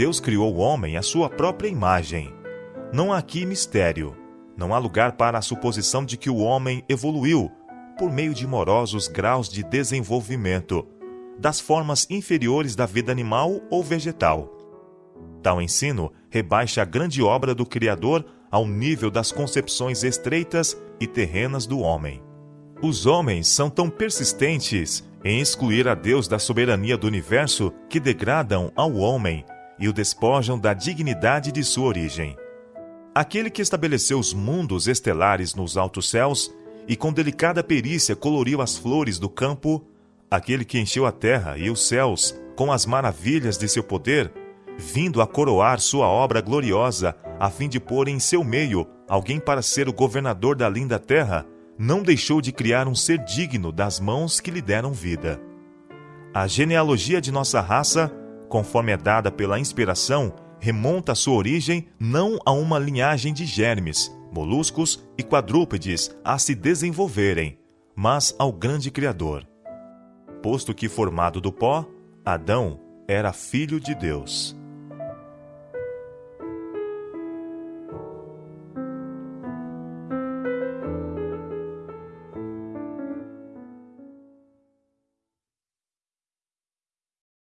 Deus criou o homem à sua própria imagem. Não há aqui mistério. Não há lugar para a suposição de que o homem evoluiu por meio de morosos graus de desenvolvimento, das formas inferiores da vida animal ou vegetal. Tal ensino rebaixa a grande obra do Criador ao nível das concepções estreitas e terrenas do homem. Os homens são tão persistentes em excluir a Deus da soberania do universo que degradam ao homem e o despojam da dignidade de sua origem. Aquele que estabeleceu os mundos estelares nos altos céus e com delicada perícia coloriu as flores do campo, aquele que encheu a terra e os céus com as maravilhas de seu poder, vindo a coroar sua obra gloriosa, a fim de pôr em seu meio alguém para ser o governador da linda terra, não deixou de criar um ser digno das mãos que lhe deram vida. A genealogia de nossa raça, conforme é dada pela inspiração, remonta sua origem não a uma linhagem de germes, moluscos e quadrúpedes a se desenvolverem, mas ao grande Criador. Posto que formado do pó, Adão era filho de Deus.